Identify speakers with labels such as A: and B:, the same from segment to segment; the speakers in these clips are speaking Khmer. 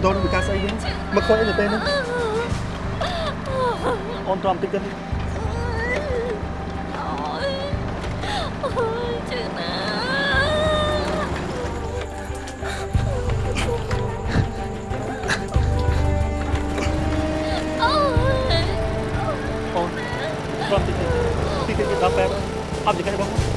A: ម៉ូតូនឹងវាការស្អីវិញមកខ້ອຍអីទៅពេលហ្នឹងអូនទ្រាំតិចទៅ
B: Ôi, chứ nào អូយ
A: អូនទ្រាំតិចទៅតិចតិចដល់ពេលអត់ចង្កេះបង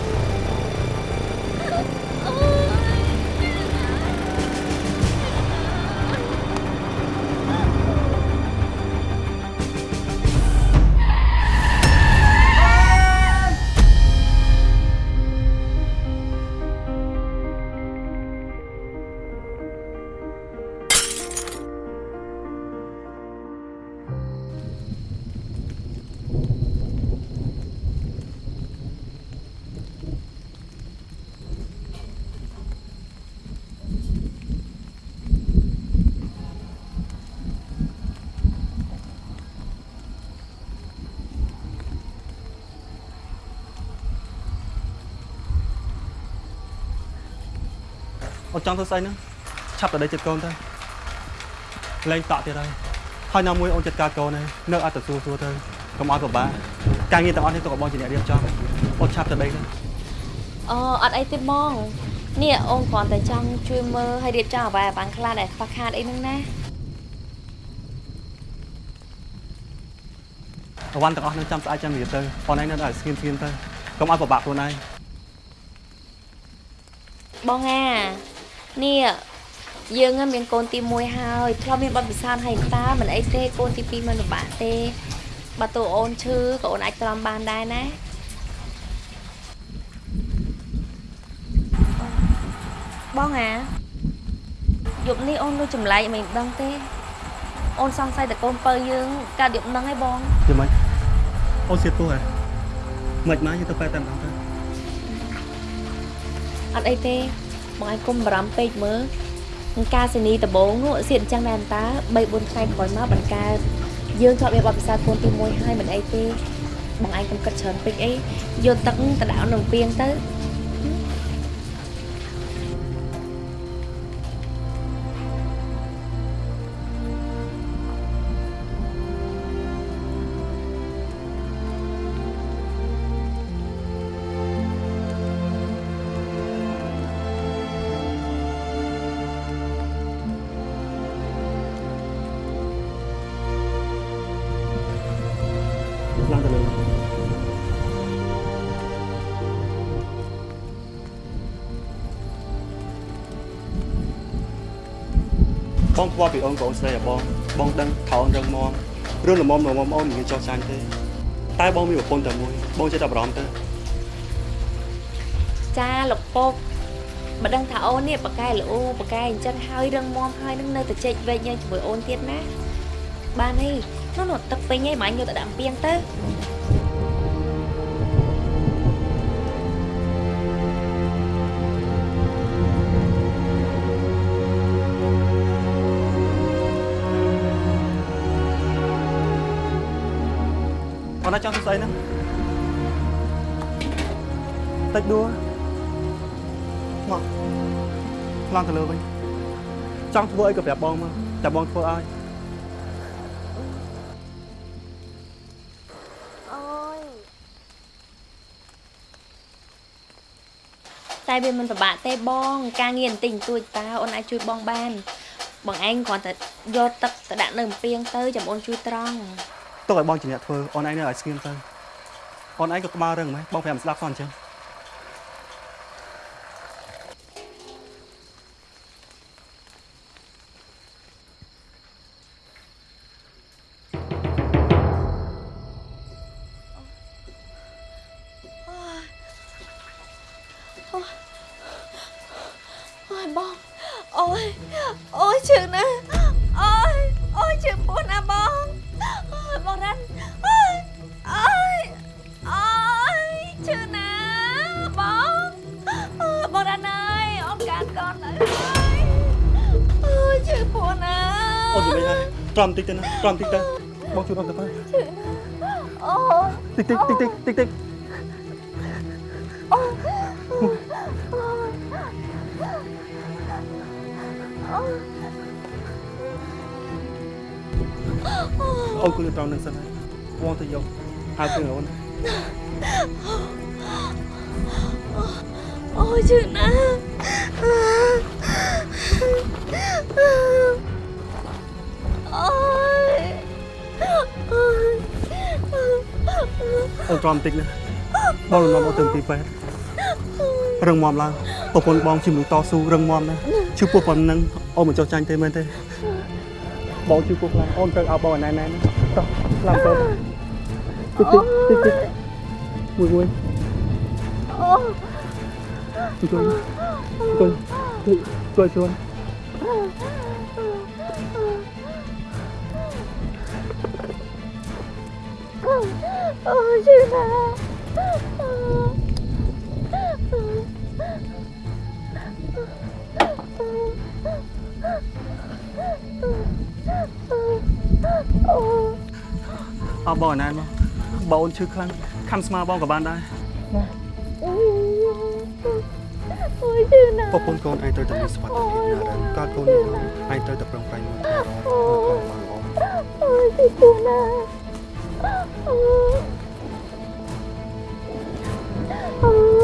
A: ចង់ធ្វើស្អីហ្នឹងឆាប់ទៅដេកចិត្តកូនទៅលែងតក់ទៀតហើយហើយណាមួយអូនចិត្តការកូនហើយនៅអត់ទៅសួរសួរទៅកុំឲ្យពិបាកការងារទាំងអស់នេះទុកឲ្យបងជាអ្នករៀបចំអូនឆាប់ទៅដេកទៅ
B: អូអត់អីទេបងនេះអូនគ្រាន់តែចង់ជួយមើលឲ្យរៀបចំអ្វីឲ្យបានខ្លះដែលខ្វះខាតអីហ្នឹងណា
A: អវ៉ាន់ទាំងអស់ហ្នឹងចាំស្អាតចាំរៀបទៅបងឯងនៅតែស្ងៀមស្ងៀមទៅកុំឲ្យពិបាកខ្លួនឯង
B: បងអា នេះយើងហ្នឹងមានកូនទី1ហើយធ្លាប់មានបទពិសោធន៍ហើយតើមិនអីទេកូនទី2មិនពិបាកទេបើតួអូនឈឺក៏អូនអាចទ្រាំបានដែរណាបងអាយប់នេះអូនលុចម្លែកមិនដឹងទេ អូនសង្ស័យតែកូនពៅយើងកើតយប់ហ្នឹងឯងបង
A: យល់មិនអូនសៀតពោះហ៎មិនមកយើងទៅប៉ែតែម្ដងទៅ
B: អត់អីទេ បងឯងគុំបារម្ភពេកមើលនឹងការសេនីដំបងនោះសៀតអញ្ចឹងដែរតើ3 4ថ្ងៃក្រោយមកបង្កើតយើងធ្លាប់មានបទពិសោធន៍កូនទី1ហើយមិនអីទេបងឯងកុំគិតច្រើនពេកអីយកទឹកទៅដាក់ក្នុងពាងទៅ
A: បងខ្វល់ពីអូនប្អូនស្រីอะបងបងដឹងថោនរឹងមាំរឿងល្មមល្មមអូនមិនមានចោះចាញ់ទេ តែបងមានប្រពន្ធតែមួយបងចេះតែបារម្ភទៅ
B: ចាលោកពុកបើដឹងថាអូននេះបកកែល្អបកកែអញ្ចឹងហើយរឹងមាំហើយនឹងនៅតែជែកវែកញ៉ាំជាមួយអូនទៀតណាបានហីនោះនោះទឹកពេញហីម៉ាញ់យកទៅដាក់ពាងទៅ
A: ណាចង់ធ្វើស្អីហ្នឹងតិចដួលមកឡើងទៅលើវិញចង់ធ្វើអីក៏ប្រាប់បងមកតែបងធ្វើឲ្យ
B: អូយតែវាមិនពិបាកទេបង ការងារបន្តិចបន្តួចតើអូនអាចជួយបងបាន បងឯងគ្រាន់តែយកទឹកទៅដាក់នៅពាងទៅចាំអូនជួយត្រង់
A: ទុកឲ្យបងជាអ្នកធ្វើអូនឯងនៅឲ្យស្ងៀមទៅអូនឯងក៏ក្បាលរឹងម៉េចបងប្រាប់ស្ដាប់ផងអញ្ចឹង
B: ក្រំ
A: តិចទៅបងជួយរំទៅបា
B: នអូ
A: តិចតិចតិចតិចតិចតិច
B: អូ
A: គឺត្រង់នឹងសិនហើយពងទៅយកហើយគឺអូន
C: អូជឿណាស់ អូ
A: នត្រង់បន្តិចណាបងលំនាំអូនទៅទីពេទ្យរឹងមាំឡើងប្រពន្ធបងជាមួយតស៊ូរឹងមាំណាស់ឈឺពោះប៉ុណ្ណឹងអូនមិនចុះចាញ់ទេមែនទេបងឈឺពោះខ្លាំងអូនត្រូវឲ្យបងណែណែតោះខ្លាំងទៅតិចតិចតិចតិចមួយមួយ
C: អូ
A: អង្គុយអង្គុយជួយជួយ
C: អូយជឿណាស់អូ
A: អោបងណែមកបងអូនឈឺខ្លាំងខំស្មាបងក៏បានដែរ
C: អូយជឿណាស់
A: ប្រពន្ធកូនឯងត្រូវតែមានសុខភាពណារឹងកាលកូននេះឯងត្រូវតែប្រឹងប្រែងមើលថែរកនៅក្នុងបានបង
C: អូយជឿណា ស់អូអូ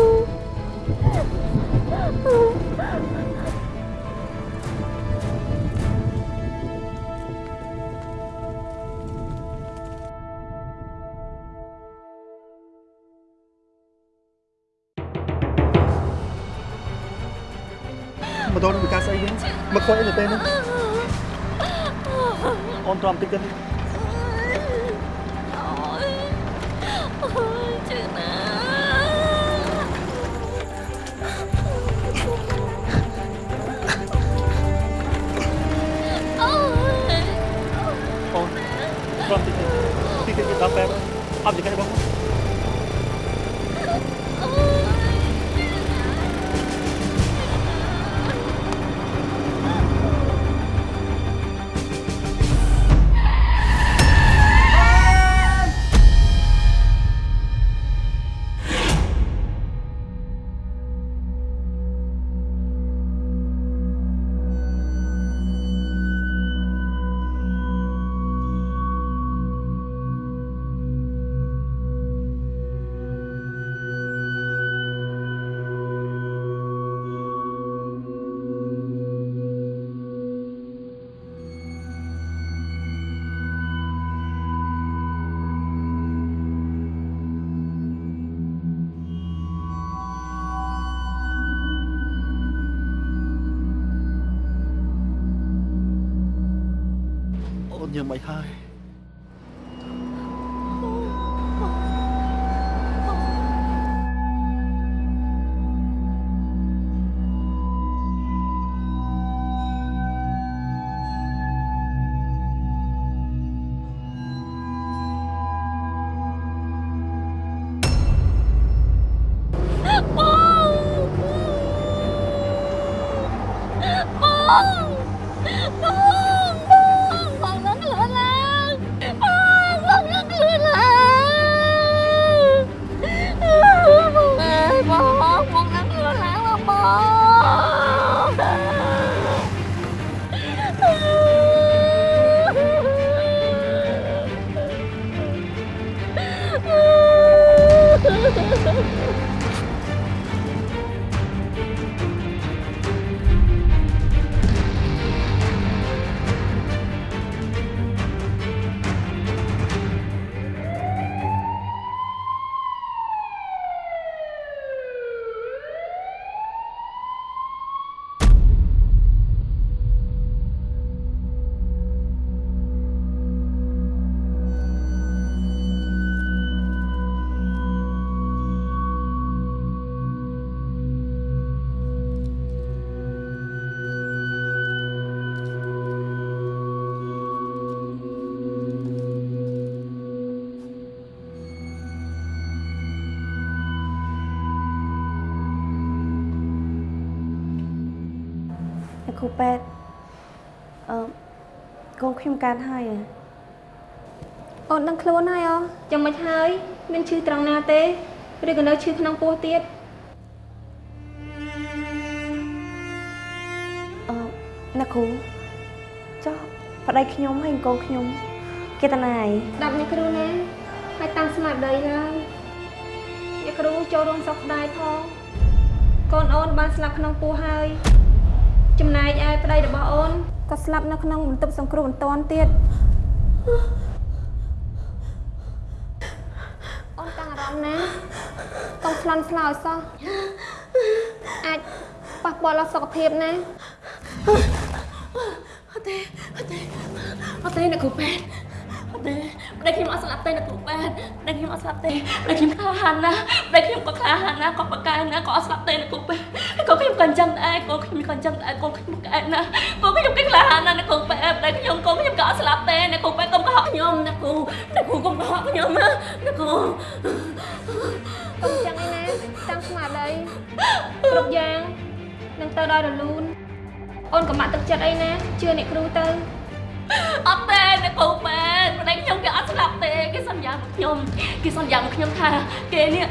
A: ម៉ូតូនឹងវិការស្អីវិញមកខ້ອຍអីទៅទេនេះអូនទ្រាំតិចទៅ
C: किताब पर आप दिखाने
D: पाऊँगा। My 2012 គ្រូពេទ្យអឺកូនខ្ញុំកើតហើយហ៎
E: អូនដឹងខ្លួនហើយអូចាំមិនហើយមានឈឺត្រង់ណាទេឬក៏នៅឈឺក្នុងពោះទៀត
D: អឺអ្នកគ្រូចុះប្តីខ្ញុំហើយកូនខ្ញុំ
B: គេតាណាយ
E: ដាប់អ្នកគ្រូណាហើយតាំងស្មារតីឡើងអ្នកគ្រូចូលរួមសោកស្ដាយផងកូនអូនបានស្លាប់ក្នុងពោះហើយ ចំណែកឯប្តីរបស់អូនក៏ស្លាប់នៅក្នុងបន្ទប់សង្គ្រោះបន្ទាន់ទៀតអូនតាំងអារម្មណ៍ណាកុំស្លន់ស្លោឲ្យសោះអាចប៉ះពាល់ដល់សុខភាពណា
D: អត់ទេអត់ទេអត់ទេអ្នកគ្រូប៉ែតអត់ទេ ប្តីខ្ញុំអត់ស្លាប់ទេអ្នកគ្រូប៉ែតប្តីខ្ញុំអត់ស្លាប់ទេប្តីខ្ញុំក្លាហានណាស់ប្តីខ្ញុំក៏ក្លាហានណាស់ក៏បកកែណាស់ក៏អត់ស្លាប់ទេអ្នកគ្រូប៉ែតក៏ខ្ញុំក៏អញ្ចឹងដែរក៏ខ្ញុំក៏អញ្ចឹងដែរក៏ខ្ញុំកែណាស់ក៏ខ្ញុំក៏ក្លាហានណាស់អ្នកគ្រូប៉ែតប្តីខ្ញុំក៏ខ្ញុំក៏អត់ស្លាប់ទេអ្នកគ្រូប៉ែតកុំកុហកខ្ញុំអ្នកគ្រូអ្នកគ្រូកុំកុហកខ្ញុំណាអ្នកគ្រូ
E: កុំចឹងឯណាតាំងស្មារតីគ្រប់យ៉ាងនឹងទៅដល់រលូនអូនកុំបាក់ទឹកចិត្តអីណាជឿអ្នកគ្រូទៅ
D: អត់ទេអ្នកគ្រូប៉ែតប្តីខ្ញុំគេអត់ស្លាប់ទេគេសន្យាមកខ្ញុំគេសន្យាមកខ្ញុំថាគេនេះ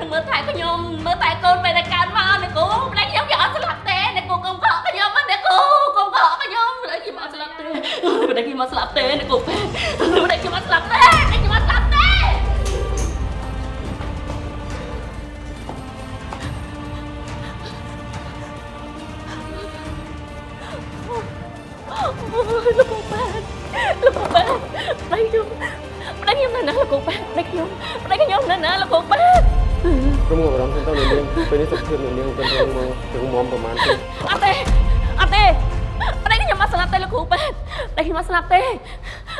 D: នឹងមើលថែខ្ញុំមើលថែកូនពេលតែកើតមកអ្នកគ្រូប្តីខ្ញុំគេអត់ស្លាប់ទេអ្នកគ្រូកុំកុហកខ្ញុំណាអ្នកគ្រូកុំកុហកខ្ញុំប្តីខ្ញុំអត់ស្លាប់ទេប្តីខ្ញុំអត់ស្លាប់ទេអ្នកគ្រូប៉ែតប្តីខ្ញុំអត់ស្លាប់ទេប្តីខ្ញុំអត់ស្លាប់ទេលោកគ្រូប៉ែតលោកគ្រូប៉ែត ប្តីខ្ញុំប្តីខ្ញុំនៅណាលោកគ្រូប៉ែតប្តីខ្ញុំប្តីខ្ញុំនៅណាលោកគ្រូប៉ែត
F: ក្រុមអារម្មណ៍ទៅនាងពេលនេះសុខភាពនាងមិនរងមកถึงមុំប្រហែលទេ
D: អត់ទេអត់ទេប្តីខ្ញុំអត់ស្លាប់ទេលោកគ្រូប៉ែតប្តីខ្ញុំអត់ស្លាប់ទេ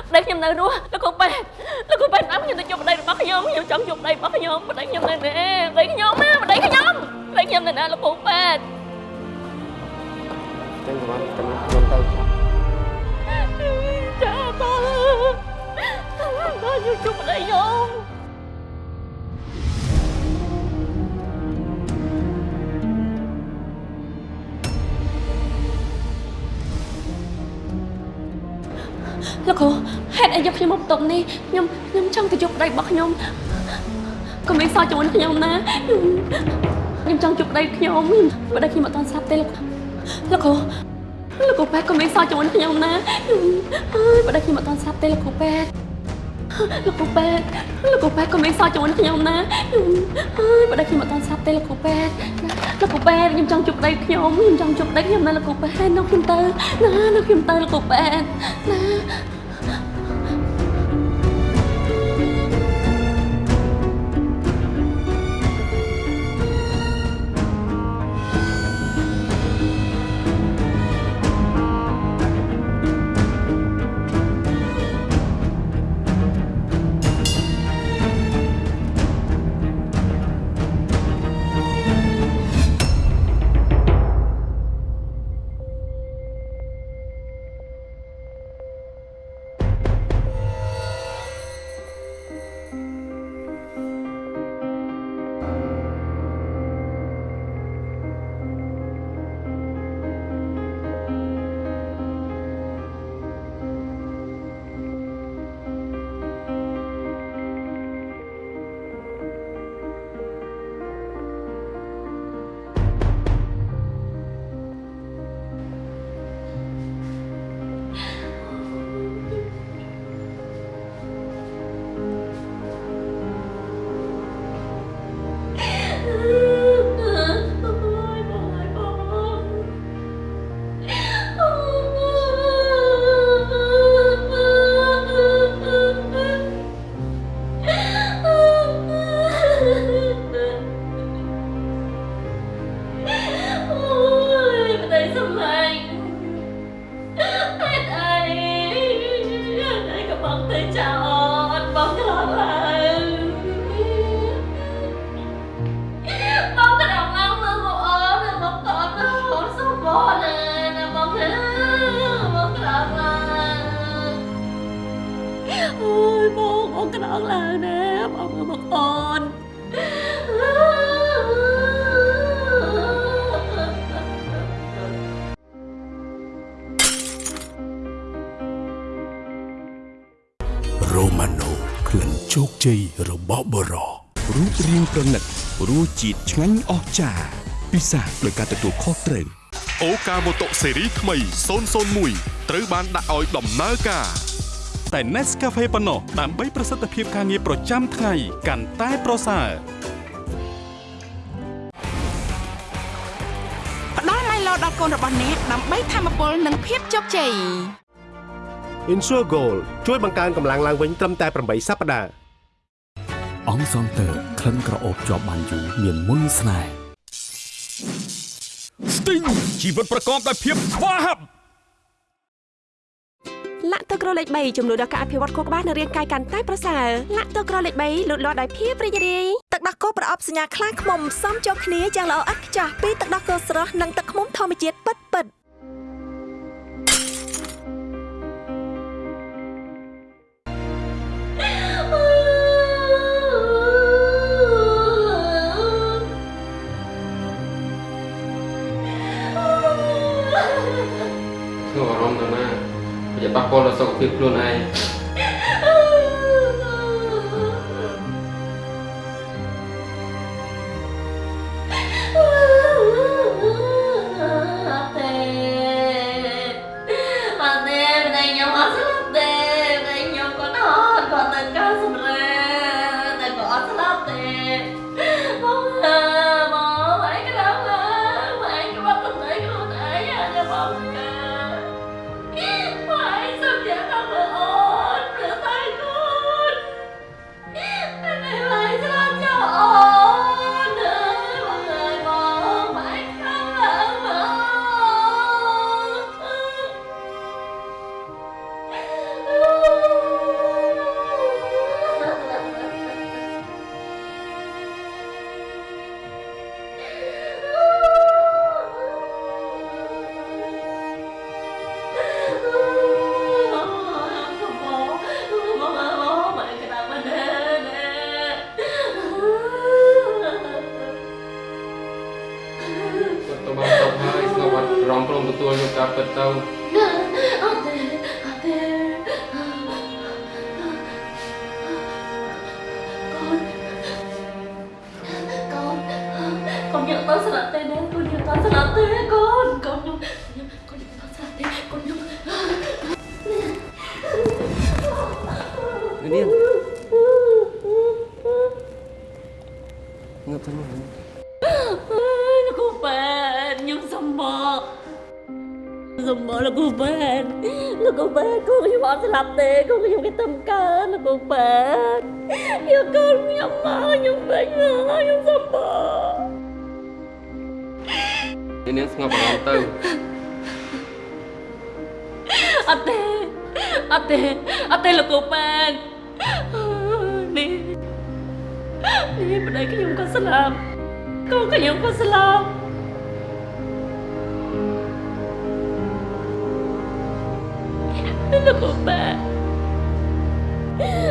D: ប្តីខ្ញុំនៅរស់លោកគ្រូប៉ែតលោកគ្រូប៉ែតអត់ខ្ញុំទៅជួបប្តីរបស់ខ្ញុំខ្ញុំចង់ជួបប្តីរបស់ខ្ញុំប្តីខ្ញុំនៅណាប្តីខ្ញុំណាប្តីខ្ញុំប្តីខ្ញុំនៅណាលោកគ្រូប៉ែត
F: ចឹងប្រហែលតែខ្ញុំទៅ
D: បងជួយជួបប្តីខ្ញុំលោកគ្រូហេតុអីយកខ្ញុំមកបន្ទប់នេះខ្ញុំខ្ញុំចង់ទៅជួបប្តីរបស់ខ្ញុំកុំឲ្យសោះជាមួយខ្ញុំណាខ្ញុំចង់ជួបប្តីខ្ញុំប្តីខ្ញុំអត់ទាន់ស្លាប់ទេលោកលោកគ្រូលោកគ្រូប៉ែតកុំឲ្យសោះជាមួយខ្ញុំណាអើយប្តីខ្ញុំអត់ទាន់ស្លាប់ទេលោកគ្រូប៉ែត លោកគ្រូប៉ែតលោកគ្រូប៉ែតកុំឲ្យសោះជាមួយខ្ញុំណាអើយប្តីខ្ញុំអត់ទាន់ស្លាប់ទេលោកគ្រូប៉ែតលោកគ្រូប៉ែតខ្ញុំចង់ជួបប្តីខ្ញុំខ្ញុំចង់ជួបប្តីខ្ញុំណាលោកគ្រូប៉ែតនោះខ្ញុំទៅណានោះខ្ញុំទៅលោកគ្រូប៉ែតណា
G: ចារ្យពិសាដោយការទទួលខុសត្រូវ
H: អូកាម៉ូតូស៊េរីថ្មី001ត្រូវបានដាក់ឲ្យដំណើរការតែ Nescafe ប៉ុណ្ណោះដើម្បីប្រសិទ្ធភាពការងារប្រចាំថ្ងៃកាន់តែប្រសើរ
I: ផ្ដល់ Milo ដល់កូនរបស់អ្នកដើម្បីធម្មពលនិងភាពជោគជ័យ
J: Insure Gold ជួយបង្កើនកម្លាំងឡើងវិញត្រឹមតែ8សប្តាហ៍
K: អង្គសងតើក្លិនក្រអូបជាប់បានយូរមានមុនស្នេហ៍
H: Sting ជីវិតប្រកបដោយភាពស្វាហាប់
I: លាក់ទឹកក្រលេខ3ចំនួនដល់ការអភិវឌ្ឍខួរក្បាលនិងរាងកាយកាន់តែប្រសើរលាក់ទឹកក្រលេខ3លូតលាស់ដោយភាពរីករាយទឹកដោះគោប្រអប់សញ្ញាខ្លាឃ្មុំសំចូលគ្នាយ៉ាងល្អឥតខ្ចោះពីទឹកដោះគោស្រស់និងទឹកឃ្មុំធម្មជាតិពិតពិតៗ
F: ពាល់ដល់សុខភាពខ្លួនឯង
D: នាងងើប
F: ទៅមក
D: លោកគ្រូប៉ែនខ្ញុំសំមកសំមកលោកគ្រូប៉ែនលោកគ្រូប៉ែនគូខ្ញុំអត់ស្លាប់ទេគូខ្ញុំគេទៅកើលោកគ្រូប៉ែនយកកូន Đi bên đây cái Dung con sẽ làm Con cái Dung con sẽ làm
F: Nó của ba.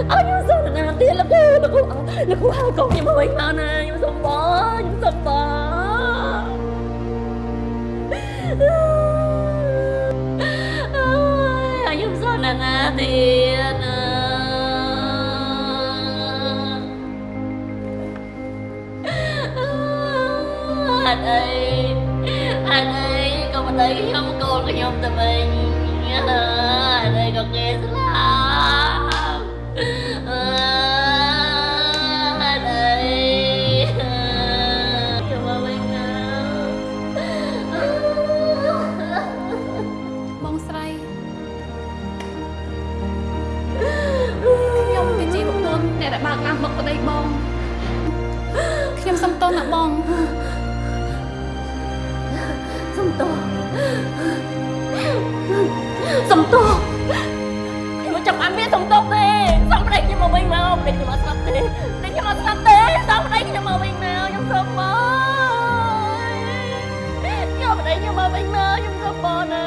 F: Ôi nhưng sao được làm tiền lắm chứ
D: Nó của là cô hai con nhưng mà bệnh mà này Nhưng mà sao bỏ Nhưng mà sao bỏ Ai, ai, ai, ai, ai, ai, ក៏មិនដឹងខ្ញុំកូនខ្ញុំទៅវិញអត់អីក៏គេស្លាប់អត់អីខ្ញុំមកវិញណា
L: បងស្រីខ្ញុំគឺជាប្រពន្ធអ្នកដែលបើកអាំងមកប្តីបងខ្ញុំសុំទោសណាបង
D: សុំទោសខ្ញុំចាំអានមានសុំទោសទេសុំប្តីខ្ញុំមកវិញមកប្តីខ្ញុំអត់ស្លាប់ទេប្តីខ្ញុំអត់ស្លាប់ទេសុំប្តីខ្ញុំមកវិញមកខ្ញុំសុំមកខ្ញុំប្តីខ្ញុំមកវិញមកខ្ញុំសុំមកណា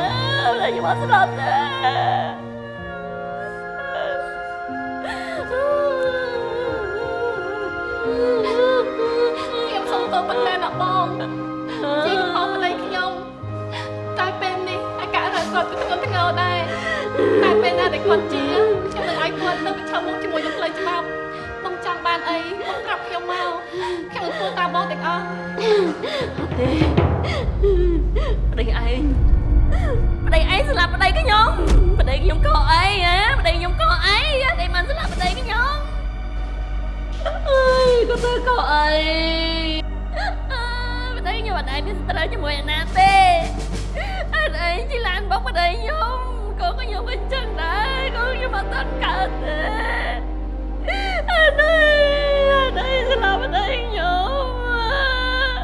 D: ប្តីខ្ញុំអត់ស្លាប់ទេ
L: គាត់ជាខ្ញុំនឹងឲ្យគាត់ទៅប្រឈមមុខជាមួយនឹងផ្លូវច្បាប់បងចង់បានអីបងប្រាប់ខ្ញុំមកខ្ញុំនឹងធ្វើតាមបងទាំងអស់
D: អត់ទេប្តីឯងប្តីឯងស្លាប់ប្តីខ្ញុំប្តីខ្ញុំខកអីហ៎ប្តីខ្ញុំខ
L: ក៏អីអត់អីមិនស្លាប់ប្តីខ្ញុំអើយក៏ទៅក៏អីអើយប្តីខ្ញុំអត់ឯងមានស្ត្រូវជាមួយអាណាទេអត់ឯងជីឡានបងប្តីខ្ញុំ អត់តាន់កើតទេអត់ឯងអត់ឯងស្លាប់ប្តីខ្ញុំ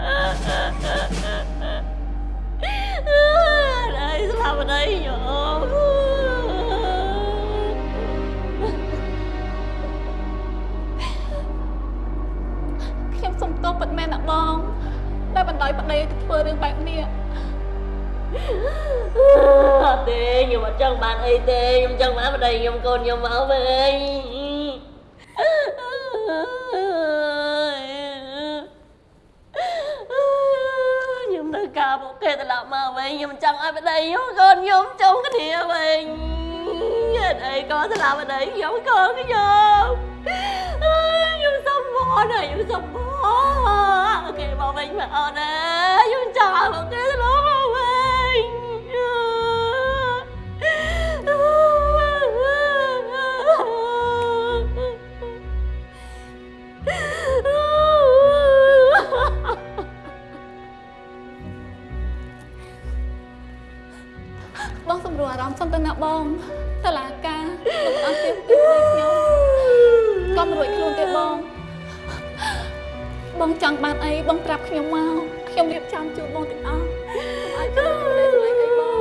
L: អត់ឯងស្លាប់ប្តីខ្ញុំខ្ញុំសុំទោសពិតមែនណាបងដែលបណ្ដោយប្តីទៅធ្វើរឿងបែបនេះ
D: អត់ទេខ្ញុំអត់ចង់បានអីទេខ្ញុំចង់បានប្តីខ្ញុំកូនខ្ញុំមកវិញខ្ញុំនៅការពួកគេត្រឡប់មកវិញខ្ញុំចង់ឲ្យប្តីខ្ញុំកូនខ្ញុំចុំគ្នាវិញអត់អីក៏ស្លាប់ប្តីខ្ញុំកូនខ្ញុំខ្ញុំសុំមកណាខ្ញុំសុំមកគេមកវិញមកអូនណាខ្ញុំចង់ឲ្យពួកគេត្រឡប់
L: រួលអារម្មណ៍សុំទៅណាបងតឡាការមិនអត់ទៀតពីខ្ញុំក៏មិនរួចខ្លួនទេបង បងចង់បានអីបងប្រាប់ខ្ញុំមកខ្ញុំរៀបចំជូនបងទាំងអស់កុំឲ្យខ្ញុំទៅស្វែងរកបង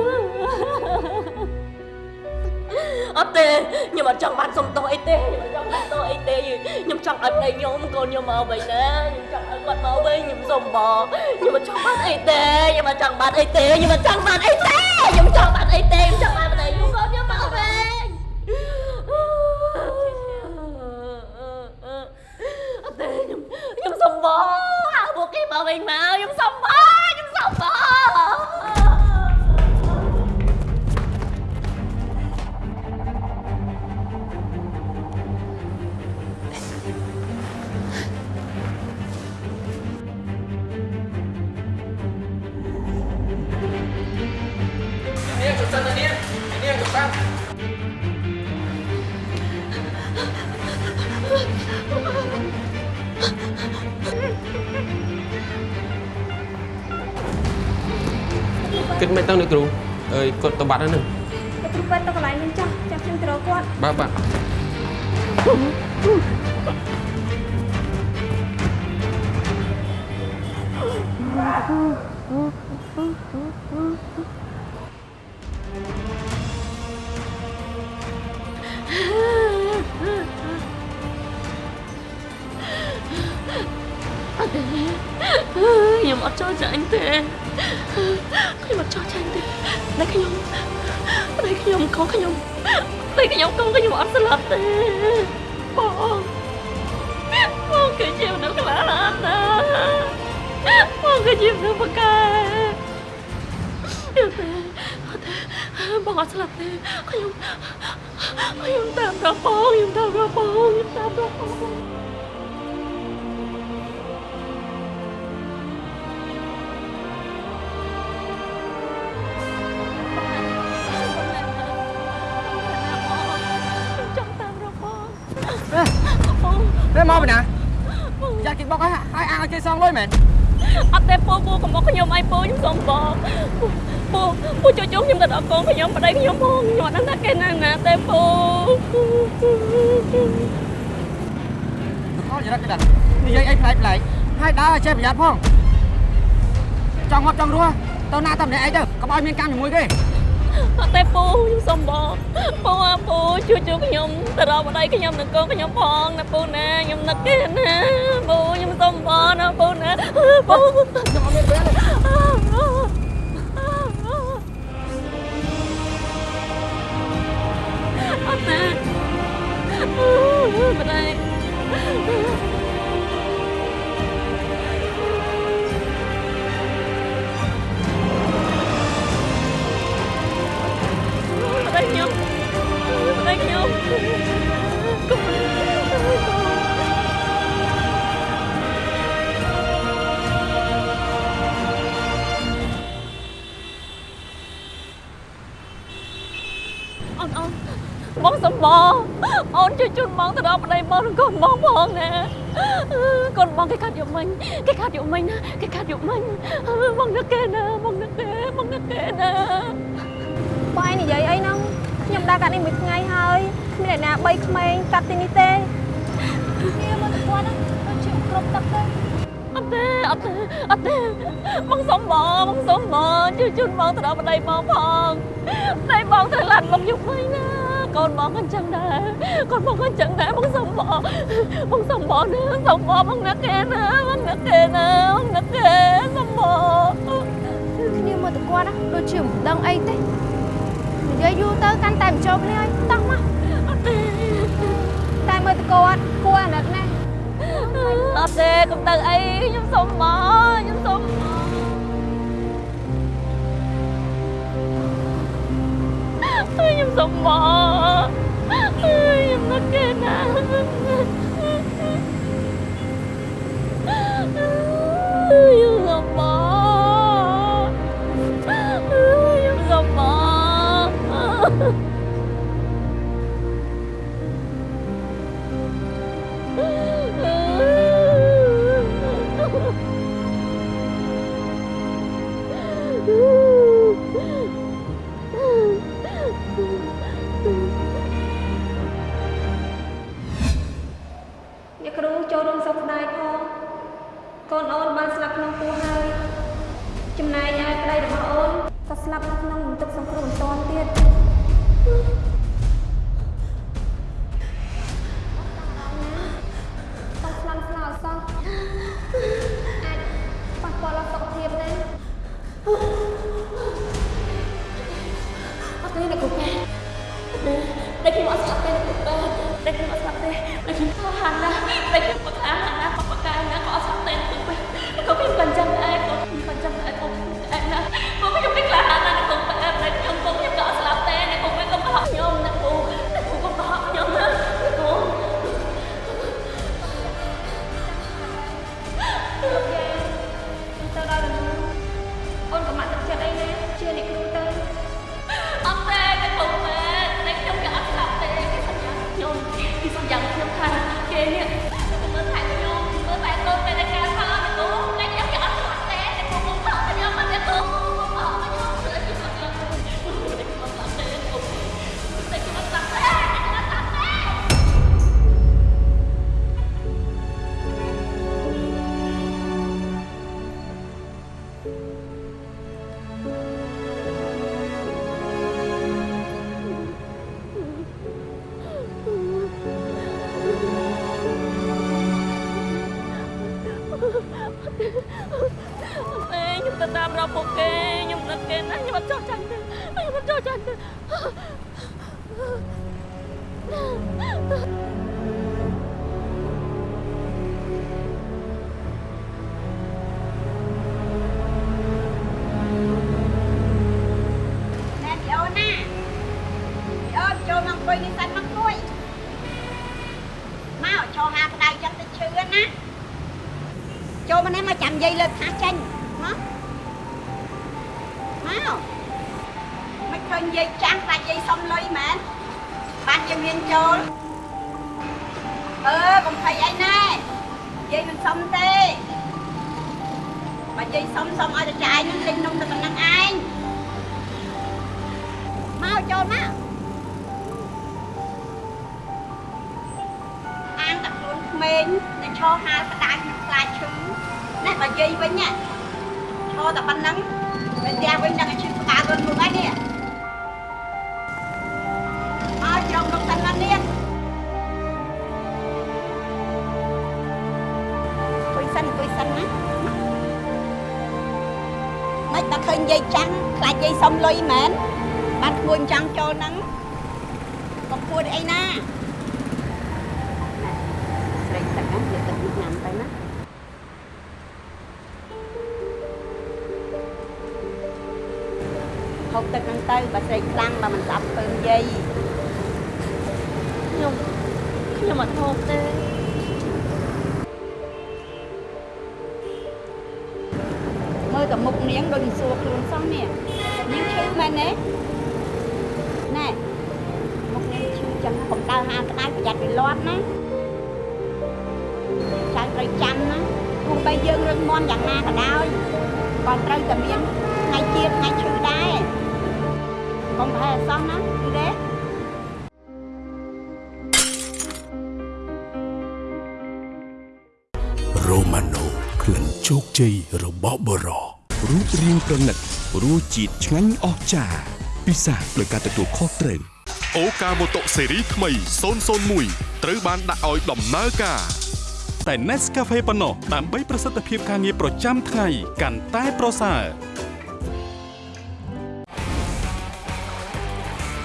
D: អត់ទេខ្ញុំអត់ចង់បានសុំទោសអីទេខ្ញុំអត់ចង់បានទោសអីទេខ្ញុំចង់ឲ្យប្តីខ្ញុំកូនខ្ញុំមកវិញណាខ្ញុំចង់ឲ្យគាត់មកវិញខ្ញុំសុំបងខ្ញុំអត់ចង់បានអីទេខ្ញុំអត់ចង់បានអីទេខ្ញុំអត់ចង់បានអីទេខ្ញុំចង់បាន អីទេខ្ញុំ ខ្ញុំខ្ញុំតាម
F: រ
E: កប
D: ងខ្ញុំតាមរកបងខ្ញុំតាមរកបងចង់តាមរកបង
M: នេះមកពីណាយ៉ាគេបុកឲ្យឲ្យឲ្យគេសងលុយមែន
D: អត់ទេពូពូកុំមកខ្ញុំអីពូខ្ញុំសុំបង ពូពូជួយជុំខ្ញុំទៅដល់កូនខ្ញុំប្តីខ្ញុំផងខ្ញុំអត់ដឹងថាគេនៅណាទេពូ
M: ខលចរិតគេដាក់និយាយអីប្លែកប្លែកហើយដើរឲ្យចេះប្រយ័ត្នផងចង់ងាប់ចង់រស់ទៅណាតែម្នាក់ឯងទៅកុំឲ្យមានកម្មជាមួយគេ
D: អត់ទេពូខ្ញុំសុំបងពូអើពូជួយជួយខ្ញុំទៅរកប្តីខ្ញុំនិងកូនខ្ញុំផងណាពូណាខ្ញុំនឹកគេណាពូខ្ញុំសុំបងណាពូណាពូខ្ញុំអត់មានពេលអ ប្តីប្តីខ្ញុំប្តីខ្ញុំកុំអូនអូ នបងសំបងអូនជួយជូនបងទៅដល់ប្តីបងនិងកូនបងផងណាកូនបងគេកាត់យកមិញគេកាត់យកមិញណាគេកាត់យកមិញបងនឹកគេណាបងនឹកគេបងនឹកគេណា
E: បងឯងនិយាយអីហ្នឹងខ្ញុំដើរកាត់នេះមួយថ្ងៃហើយគ្មានអ្នកណាបីក្មេងកាត់ទីនេះទេ
N: គ្នាមើលទៅគាត់ហ្នឹងដូចជាគ្រប់ទឹកទេ
D: អត់ទេអត់ទេអត់ទេបងសុំបងបងសុំបងជួយជូនបងទៅដល់ប្តីបងផងប្តីបងត្រូវឡាត់មកយុគវិញណា កូនបងក៏អញ្ចឹងដែរកូនបងក៏អញ្ចឹងដែរបងសុំបងបងសុំបងណាសុំបងបងនឹកគេណាបងនឹកគេណាបងនឹកគេសុំបង
E: គ្នាមើលទៅគាត់ណាដូចជាមិនដឹងអីទេនិយាយយូរទៅកាន់តែមិនចូលគ្នាហើយតោះមក
D: អត់ទេ
E: តែមើលទៅគាត់គួរអាណិតណាស់
D: អត់ទេកុំទៅអីខ្ញុំសុំមកខ្ញុំសុំមក ខ្ញុំសុំមកខ្ញុំនឹកគេណាខ្ញុំសុំមកខ្ញុំសុំមក
E: អ្នក ស្លាប់នៅក្នុងបន្ទប់សង្គ្រោះបន្ទាន់ទៀតតោះស្លន់ស្លោអសោះអាចប៉ះពាល់ដល់សុខភាពទេអត់ទេអ្នកគ្រូប៉ែ
D: đây khi mọi sắp tên của tôi đây khi mọi sắp tên đây khi có hàng ra đây khi có tháng hàng
O: យាយសុំលុយមែនបានគួរចង់ចូលហ្នឹងក៏គួរអីណាស្រីទឹកហ្នឹងយកទឹកញ៉ាំទៅណាហូបទឹកហ្នឹងទៅបើស្រីខ្លាំងបើមិនស្អប់ពើយាយ
D: ខ្ញុំខ្ញុំអត់ហូបទេ
O: មើលតែមុខនាងដូចមិនសួរខ្លួនសោះនេះ នាងឈឺមែនទេណែមុខនាងឈឺលាត់ណាចៅត្រូវចាំណាទោះបីយើងរឹងមាំយ៉ាងណាក៏ដោយក៏ត្រូវតែមានថ្ងៃជាតិថ្ងៃឈឺដែរកុំប្រហែលអសោះណាយល់ទេ
G: រ៉ូម៉ាណូក្លិនជោគជ័យរបស់បរោ រូបរាងប្រណិតរសជាតិឆ្ងាញ់អស្ចារ្យពិសាដោយការទទួលខុសត្រូវ
H: អូកាម៉ូតូស៊េរីថ្មី001ត្រូវបានដាក់ឲ្យដំណើរការ
K: តែ Nescafe ប៉ុណ្ណោះដើម្បីប្រសិទ្ធភាពការងារប្រចាំថ្ងៃកាន់តែប្រសើរ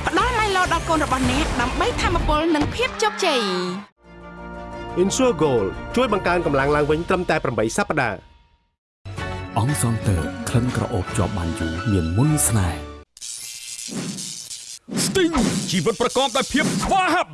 P: ផ្ដល់ឡៃឡូដល់កូនរបស់អ្នកដើម្បីធម្មពលនិងភាពជោគជ័យ
J: Insure Gold ជួយបង្កើនកម្លាំងឡើងវិញត្រឹមតែ8សប្តាហ៍
K: អង្គសងតើក្លិនក្រអូបជាប់បានយូរមានមុនស្នេហ៍
H: Sting ជីវិតប្រកបដោយភាពស្វាហាប់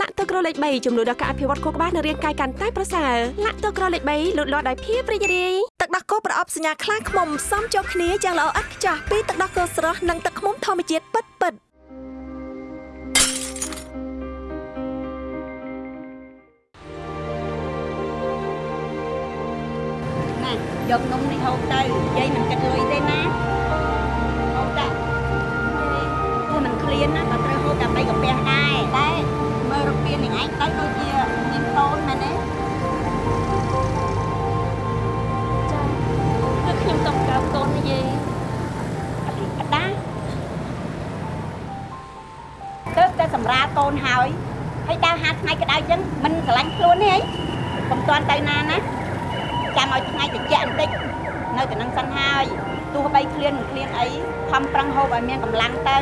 I: លាក់ទឹកក្រលេខ3ចំនួនដល់ការអភិវឌ្ឍខួរក្បាលនិងរាងកាយកាន់តែប្រសើរលាក់ទឹកក្រលេខ3លូតលាស់ដោយភាពរីករាយទឹកដោះគោប្រអប់សញ្ញាខ្លាំងខ្មុំផ្សំចូលគ្នាយ៉ាងល្អឥតខ្ចោះពីទឹកដោះគោស្រស់និងទឹកឃ្មុំធម្មជាតិពិតពិតៗ
O: យកនំនេះហូបទៅយាយមិនគិតលុយទេណាហូបដាក់ព្រោះមិនឃ្លានណាក៏ត្រូវហូបដើម្បីកាពះដែរតែមើលរូបភាពនឹងឯងទៅដូចជាមានតូនមែនទេចា
D: គឺខ្ញុំសុំកោបតូនយាយ
O: អត់អត់ដែរគឺតែសម្រាប់កូនហើយហើយដើរហាត់ថ្ងៃក្តៅចឹងមិនស្រឡាញ់ខ្លួនទេហីកុំតាន់ទៅណាណា ចាំឲ្យថ្ងៃត្រជាក់បន្តិចនៅតែនឹងសិនហើយទោះបីឃ្លានមិនឃ្លានអីខំប្រឹងហូបឲ្យមានកម្លាំងទៅ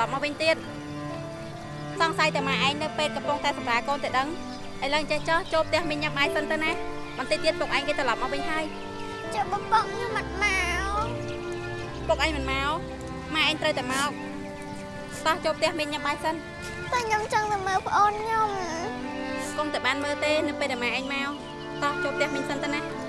Q: ឡប់មកវិញទៀតសង្ស័យតែម៉ែឯងនៅពេទ្យកំពុងតែសម្រាលកូនទៅដឹងឥឡូវចេះចោះចូលផ្ទះមីងញ៉ាំបាយសិនទៅណាបន្តិចទៀតពុកឯងគេត្រឡប់មកវិញហើយ
R: ចាំបងបងខ្ញុំមិនមក
Q: ពុកឯងមិនមកម៉ែឯងត្រូវតែមកតោះចូលផ្ទះមីងញ៉ាំបាយសិន
R: តែខ្ញុំចង់ទៅមើលប្អូនខ្ញុំ
Q: កុំតែបានមើលទេនៅពេលដែលម៉ែឯងមកតោះចូលផ្ទះមីងសិនទៅណា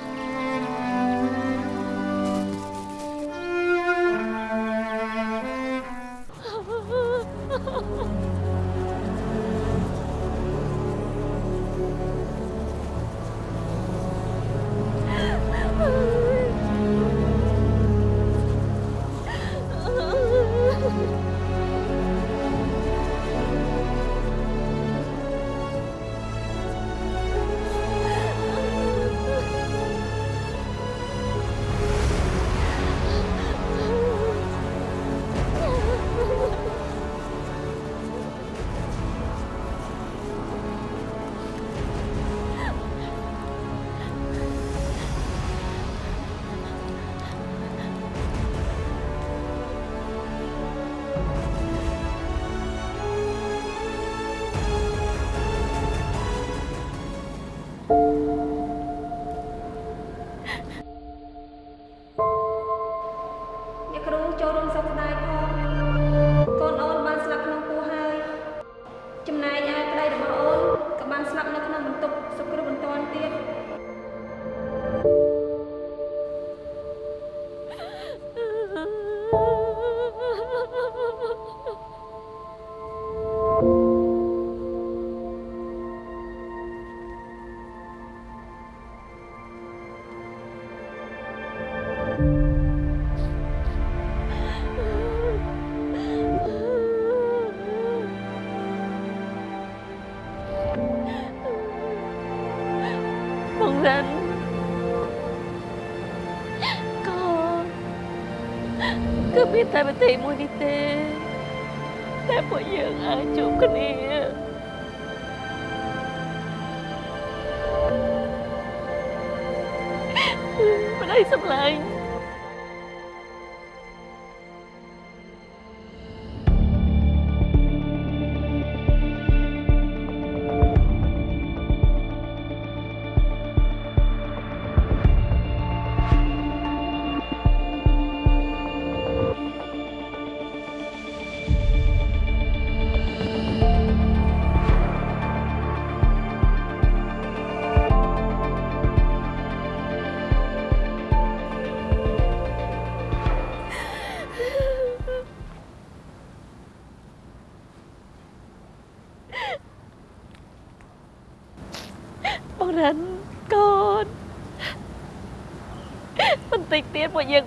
S: តែប្រទេ
D: សមួយនេះទេតែពួកយើងអាចជួបគ្នាប្តីសម្លាញ់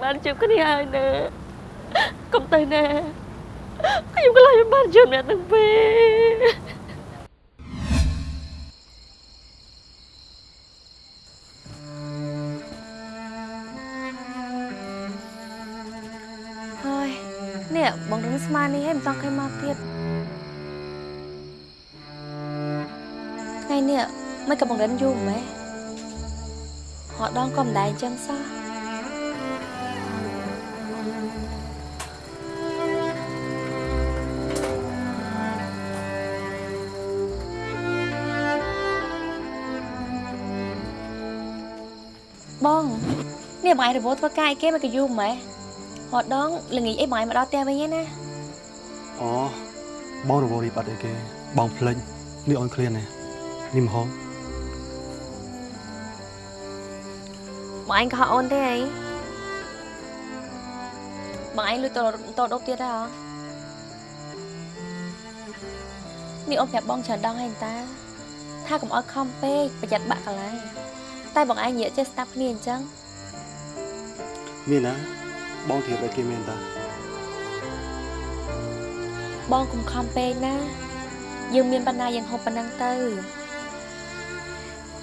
D: បានជួបគ្នាហើយណាកុំទៅណាខ្ញុំខ្លាចមិនបានជួបអ្នកទាំងពីរ
B: ហើយនេះបងរឹងស្មាននេះហើយមិនចង់ឃើញមកទៀតថ្ងៃនេះមិនក៏បងរឹងយូរម៉េះហត់ដងក៏មិនដែរអញ្ចឹងសោះ បងឯងរវល់ធ្វើការអីគេមិនក៏យូរម៉េះហត់ដងល្ងាចអីបងឯងមកដល់ផ្ទះវិញឯណា
A: អូបងរវល់រីបអត់អីគេបងភ្លេចនេះអូនឃ្លានណានេះមហោ
B: បងឯងក៏ហៅអូនទេអីបងឯងលួចតតដប់ទៀតហ៎នេះអូនប្រាប់បងច្រើនដងហើយតា ថាកុំអោយខំពេកប្រយ័ត្នបាក់កន្លែងតែបងឯងនិយាយចេះស្ដាប់គ្នាអញ្ចឹង
A: មានណាបងធៀបអីគេមានតា
B: បងកុំខំពេកណាយើងមានបណ្ណាយើងហូបប៉ុណ្ណឹងទៅ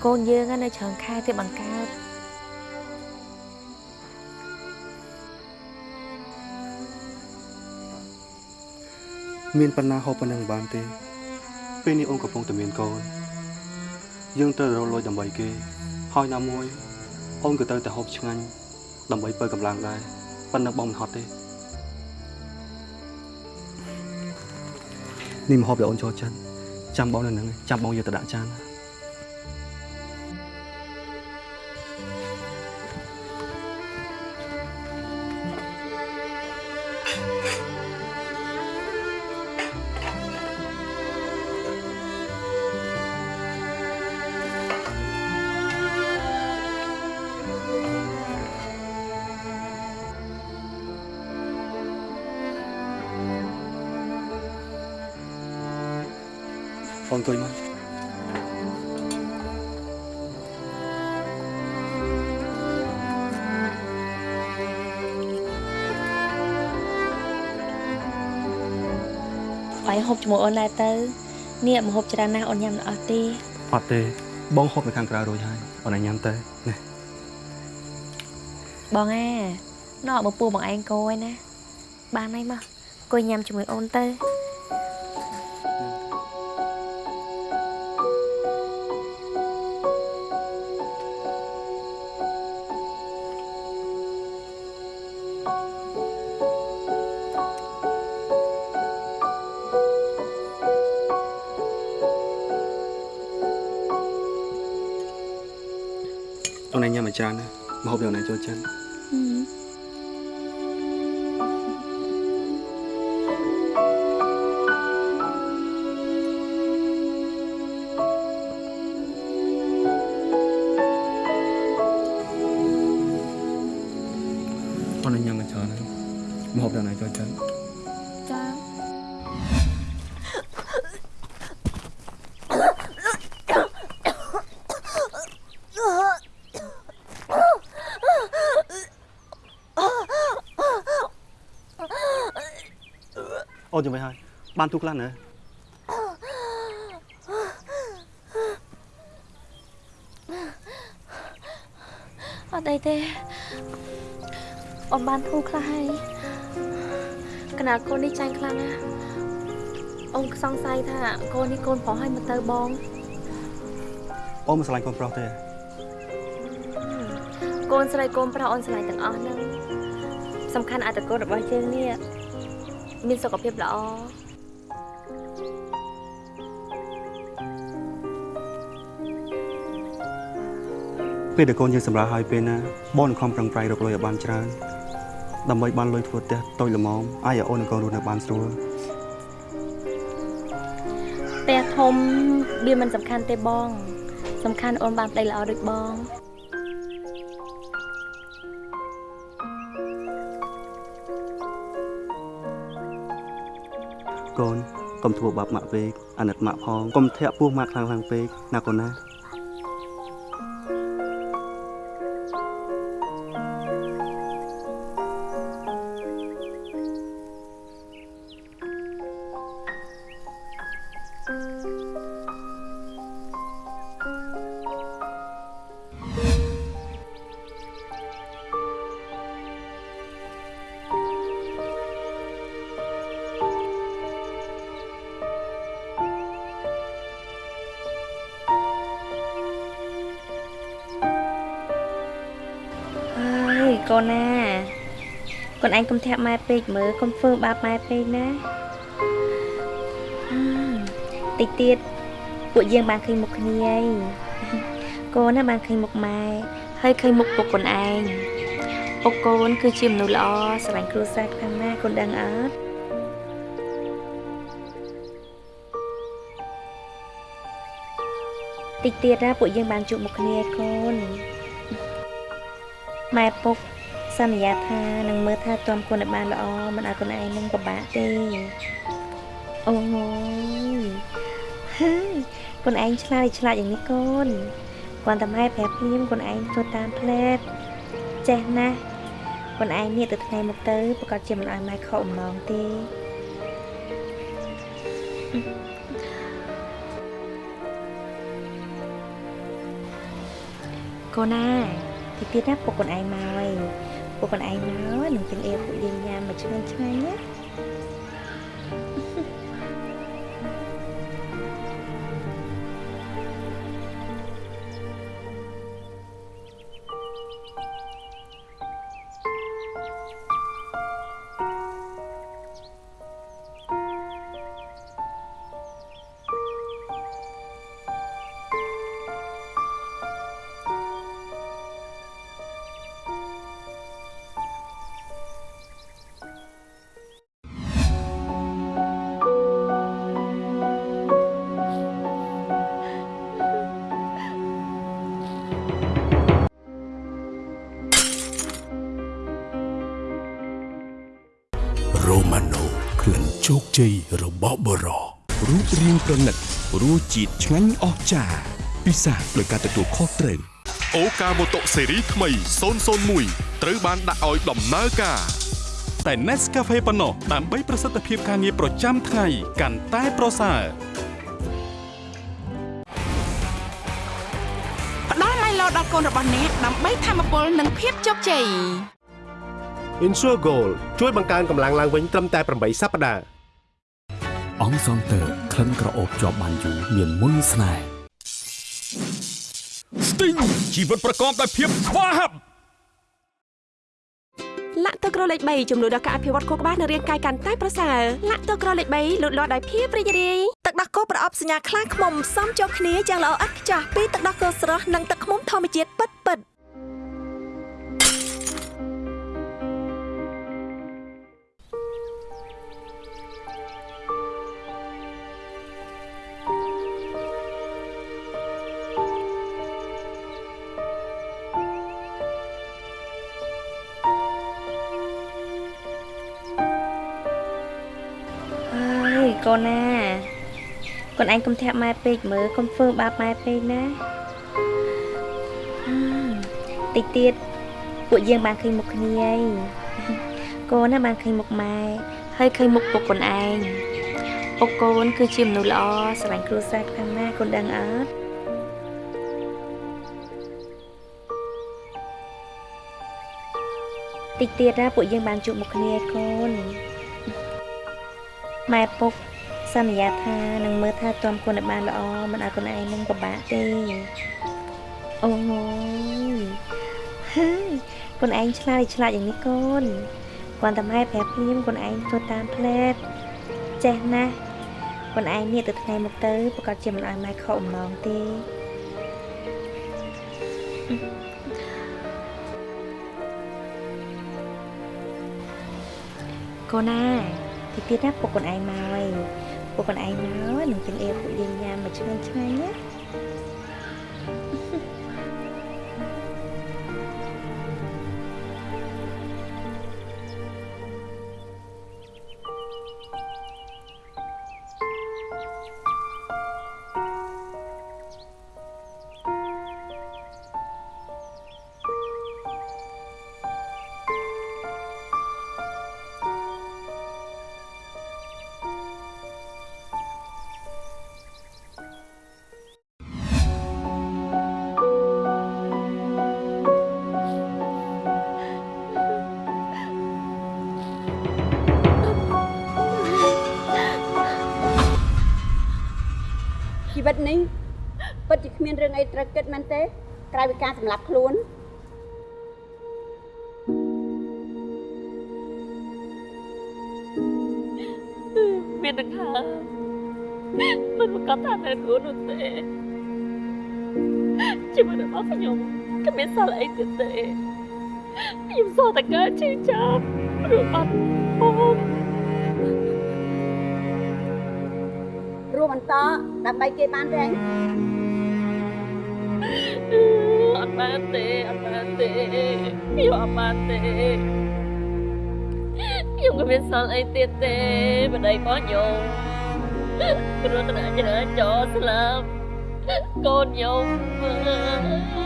B: កូនយើងណានៅច្រើនខែទៀតបង្កើត
A: មានប៉ុណ្ណាហូបប៉ុណ្ណឹងបានទេ ពេលនេះអូនកំពុងតែមានកូនយើងត្រូវរកលុយដើម្បីគេហើយណាមួយអូនក៏ត្រូវតែហូបឆ្ងាញ់ ដើម្បីបើកម្លាំងដែរប៉ុន្តែបងមិនហត់ទេនេះមកហូបដែលអូនចូលចិត្តចាំបងនៅនឹងចាំបងយកទៅដាក់ចានណា
B: ជាមួយអូនដែរទៅនេះមកហូបច្រើនណាស់អូនញ៉ាំមិនអស់ទេ
A: អត់ទេបងហូបនៅខាងក្រៅរួចហើយអូនឲ្យញ៉ាំទៅណា
B: បងអាណោះបើពូបងឯងកយណាបានហើយមកអង្គុយញ៉ាំជាមួយអូនទៅ
A: អូ នឲ្យញ៉ាំឲ្យច្រើ អូនចាំមិនហើយបានទូខ្លះណា
B: អត់អីទេអូនបានធូរខ្លះហើយកណាត់កូននេះចាញ់ខ្លាំងណាស់អូនសង្ស័យថាកូននេះកូនប្រុសហើយមកទៅបង
A: អូនមិនស្រឡាញ់កូនប្រុសទេ
B: កូនស្រីកូនប្រុសអូនស្រឡាញ់ទាំងអស់ហ្នឹងសំខាន់អត្តកូនរបស់យើងនេះ មានសុខភាពល្អ
A: ពេលដែលកូនយើងសម្រាប់ហើយពេលណាបងនឹងខំប្រឹងប្រែងរកលុយឲ្យបានច្រើនដើម្បីបានលុយធ្វើផ្ទះតូចល្មមអាចឲ្យអូននិងកូនរស់នៅបានស្រួល
B: ផ្ទះធំវាមិនសំខាន់ទេបង សំខាន់អូនបានប្តីល្អដូចបង
A: កុំធ្វើបាបម៉ាក់ពេកអាណិតម៉ាក់ផងកុំធាក់ពោះម៉ាក់ខ្លាំងខ្លាំងពេកណាកូនណា
B: កូនណាកូនឯងកុំធាក់ម៉ែពេកមើលកុំធ្វើបាបម៉ែពេកណាហឹមតិចទៀតពួកយើងបានឃើញមុខគ្នាហើយកូនណាបានឃើញមុខម៉ែហើយឃើញមុខពុកកូនឯងពុកកូនគឺជាមនុស្សល្អស្រឡាញ់គ្រួសារខ្លាំងណាស់កូនដឹងអត់តិចទៀតណាពួកយើងបានជួបមុខគ្នាកូនម៉ែពុក សន្យាថានឹងមើលថាទាំគុណឲ្យបានល្អមិនឲ្យខ្លួនឯងនឹងពិបាកទេអូយហើយខ្លួនឯងឆ្លាតឆ្លាតយ៉ាងនេះកូនគាត់តែម៉ែប្រាប់ភ្លាមខ្លួនឯងធ្វើតាមផ្លែតចេះណាស់ខ្លួនឯងនេះទៅថ្ងៃមុខទៅប្រកាសជាមិនឲ្យម៉ែខកអំណងទេកូនណាទីទៀតណាពុកខ្លួនឯងមកហើយ ពុកខ្លួនឯងមកនឹងទាំងអៀពួកយើងញ៉ាំមកឆ្ងាញ់ឆ្ងាញ់ណា
G: ជោគជ័យរបស់បរោះរូបរាងប្រណិតរសជាតិឆ្ងាញ់អស្ចារ្យពិសាដោយការទទួលខុសត្រូវ
H: អូកាម៉ូតូស៊េរីថ្មី001ត្រូវបានដាក់ឲ្យដំណើរការ
K: តែ Nescafe ប៉ុណ្ណោះដើម្បីប្រសិទ្ធភាពការងារប្រចាំថ្ងៃកាន់តែប្រសើរ
P: ផ្ដល់ឡៃឡោដល់កូនរបស់អ្នកដើម្បីធម្មពលនិងភាពជោគជ័យ
J: Insure Gold ជួយបង្កើនកម្លាំងឡើងវិញត្រឹមតែ8សប្តាហ៍
T: អង្គសង់ទ័រក្លិនក្រអូបជាប់បានយូរមានមុនស្នេហ៍
K: Sting ជីវិតប្រកបដោយភាពស្វាហាប់
I: លាក់ទឹកក្រលេខ3ចំនួនដល់ការអភិវឌ្ឍខួរក្បាលនិងរាងកាយកាន់តែប្រសើរលាក់ទឹកក្រលេខ3លូតលាស់ដោយភាពរីករាយទឹកដោះគោប្រអប់សញ្ញាខ្លាឃ្មុំសំចូលគ្នាយ៉ាងល្អឥតខ្ចោះពីទឹកដោះគោស្រស់និងទឹកឃ្មុំធម្មជាតិពិតពិតៗ
B: នណាកូនឯងកុំធាក់ម៉ែពេកមើលកុំធ្វើបាបម៉ែពេកណាអឺតិចទៀតពួកយើងបានឃើញមុខគ្នាហើយកូនណាបានឃើញមុខម៉ែហើយឃើញមុខពុកកូនឯងពុកកូនគឺជាមនុស្សល្អស្រឡាញ់គ្រួសារខ្លាំងណាស់កូនដឹងអត់តិចទៀតណាពួកយើងបានជួបមុខគ្នាកូនម៉ែពុក សន្យាថានឹងមើលថាទាំគុណឲ្យបានល្អមិនឲ្យកូនឯងនឹងពិបាកទេអូយហើយកូនឯងឆ្លាតឆ្លាតយ៉ាងនេះកូនគាត់តែម៉ែប្រាប់ភ្លាមកូនឯងធ្វើតាមផ្លែតចេះណាស់កូនឯងនេះទៅថ្ងៃមកទៅប្រកាសជាមិនឲ្យម៉ែខកអំណងទេកូនណាទីទៀតណាពុកខ្លួនឯងមកហើយ ពុកខ្លួនឯងមកនឹងទាំងអៀពួកយើងញ៉ាំមកឆ្ងាញ់ឆ្ងាញ់ណា
D: ល់អីទៀតទេខ្ញុំសល់តែការជឿចាប់ព្រោះអត់បង
O: រួមបន្តដើម្បីគេបានទេ
D: អត់បានទេអត់បានទេខ្ញុំអត់បានទេខ្ញុំក៏មានសល់អីទៀតទេប្តីរបស់ខ្ញុំគ្រោះថ្នាក់ចរាចរណ៍ស្លាប់កូនខ្ញុំមាន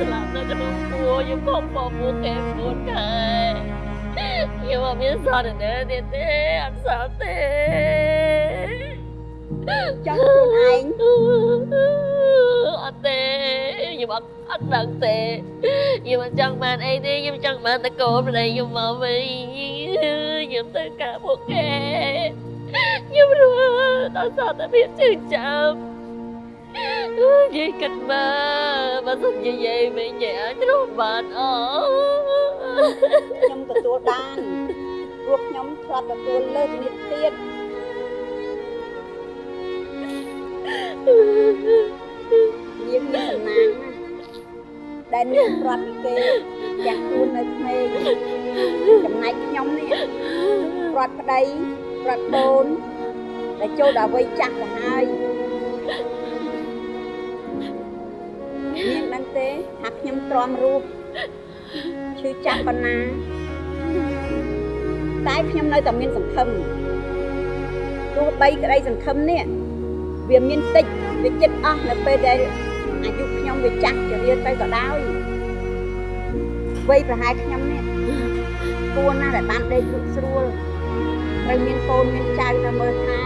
D: ស្លាប់នៅក្នុងពោះខ្ញុំខំបបួគេ4ខែខ្ញុំអត់មានសល់ទៅណាទៀតទេអត់សល់ទេ
O: ចង់ខ្លួនឯង
D: អត់ទេខ្ញុំអត់អត់ដឹងទេខ្ញុំអត់ចង់បានអីទេខ្ញុំចង់បានតកូនប្តីខ្ញុំមកវិញខ្ញុំទៅការពួកគេខ្ញុំរស់ដល់សតភាពជឿចាំនិ យាយគិតមកបើសិនជាយាយវិញយាយអាចរស់បានអ
O: ខ្ញុំទទួលបានព្រោះខ្ញុំធ្លាប់ទទួលលើកនេះទៀតនាងមានសំណាងណាស់ដែលនាងព្រាត់ពីគេយ៉ាងខ្លួននៅក្មេងចំណែកខ្ញុំនេះព្រាត់ប្តីព្រាត់បូនដែលចូលដល់វ័យចាស់ទៅហើយ នាងដឹងទេថាខ្ញុំទ្រាំរស់ឈឺចាប់ប៉ុណ្ណាតែខ្ញុំនៅតែមានសង្ឃឹមទោះបីក្តីសង្ឃឹមនេះវាមានតិចវាចិត្តអស់នៅពេលដែលអាយុខ្ញុំវាចាស់ចរៀនទៅក៏ដោយវ័យប្រហែលខ្ញុំនេះគួរណាស់ដែលបានដេកលក់ស្រួលត្រូវមានកូនមានចៅទៅមើលថែ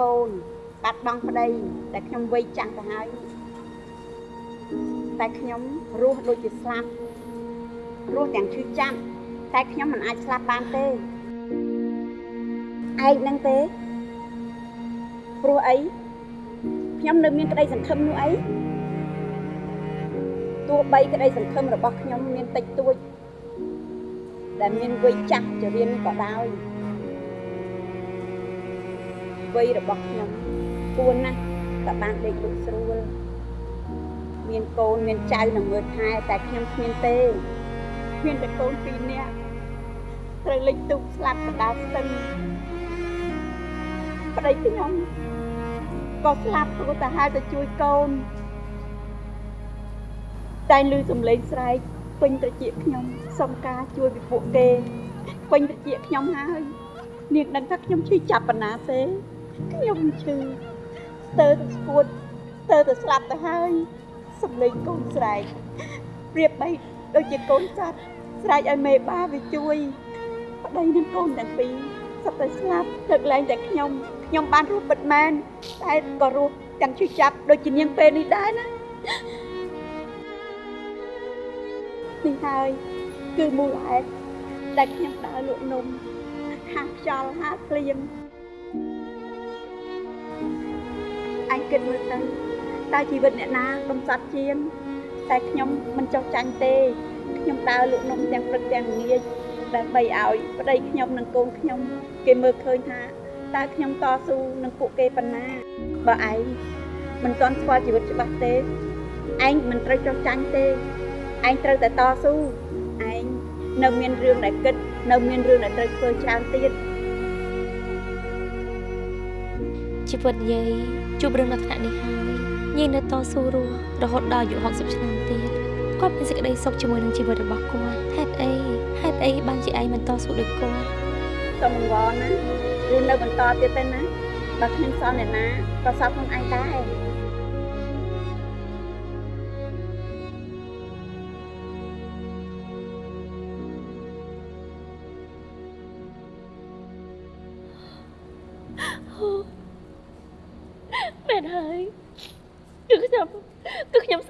L: កូន បាត់បង់ប្តី
O: តែខ្ញុំវ័យចាស់ទៅហើយតែខ្ញុំរស់ដូចជាស្លាប់រស់ទាំងឈឺចាប់តែខ្ញុំមិនអាចស្លាប់បានទេឯងនឹងទេព្រោះអីខ្ញុំនៅមានក្តីសង្ឃឹមនោះអីទោះបីក្តីសង្ឃឹមរបស់ខ្ញុំមានតិចតួចដែលមានវ័យចាស់ចរៀនក៏ដោយ វ័យរបស់ខ្ញុំគួរណាស់តែបានដេកលក់ស្រួលមានកូនមានចៅនឹងមើលថែតែខ្ញុំគ្មានទេមានតែកូនពីរនាក់ត្រូវលេចទុកស្លាប់កណ្ដាលស្ទឹងប្តីខ្ញុំក៏ស្លាប់ព្រោះតែហៅទៅជួយកូនតែឮសំឡេងស្រែកពេញត្រចៀកខ្ញុំសុំការជួយពីពួកគេពេញត្រចៀកខ្ញុំហើយនាងដឹងថាខ្ញុំឈឺចាប់ប៉ុណ្ណាទេ ខ្ញុំឈឺស្ទើរទៅស្គួតស្ទើរទៅស្លាប់ទៅហើយសំឡេងកូនស្រែកប្រៀបបីដូចជាកូនសត្វស្រែកឲ្យមេបាវាជួយប្តីនឹងកូនទាំងពីរសុទ្ធតែស្លាប់លើកលែងតែខ្ញុំខ្ញុំបានរស់ពិតមែនតែក៏រស់ទាំងឈឺចាប់ដូចជានាងពេលនេះដែរណានេះហើយគឺមូលហេតុដែលខ្ញុំដើរលក់នំហាខ្យល់ហាភ្លៀង អញគិតមើលទៅតើជីវិតអ្នកណាកំសត់ជាងតែខ្ញុំមិនចោះចាញ់ទេខ្ញុំដើរលក់នំទាំងព្រឹកទាំងល្ងាចដើម្បីឲ្យប្តីខ្ញុំនិងកូនខ្ញុំគេមើលឃើញថាតើខ្ញុំតស៊ូនឹងពួកគេប៉ុណ្ណាបើឯងមិនទាន់ស្គាល់ជីវិតច្បាស់ទេឯងមិនត្រូវចោះចាញ់ទេឯងត្រូវតែតស៊ូឯងនៅមានរឿងដែលគិតនៅមានរឿងដែលត្រូវធ្វើច្រើនទៀត
B: ជីវិតយាយជួបរឿងដល់ថ្នាក់នេះហើយយាយនៅតស៊ូរស់រហូតដល់អាយុ60ឆ្នាំទៀតគាត់មានសេចក្តីសុខជាមួយនឹងជីវិតរបស់គាត់ហេតុអីហេតុអីបានជាឯងមិនតស៊ូដូចគាត់
O: សូមអង្វរណារស់នៅបន្តទៀតទៅណាបើគ្មានសល់អ្នកណាក៏សល់ខ្លួនឯងដែរ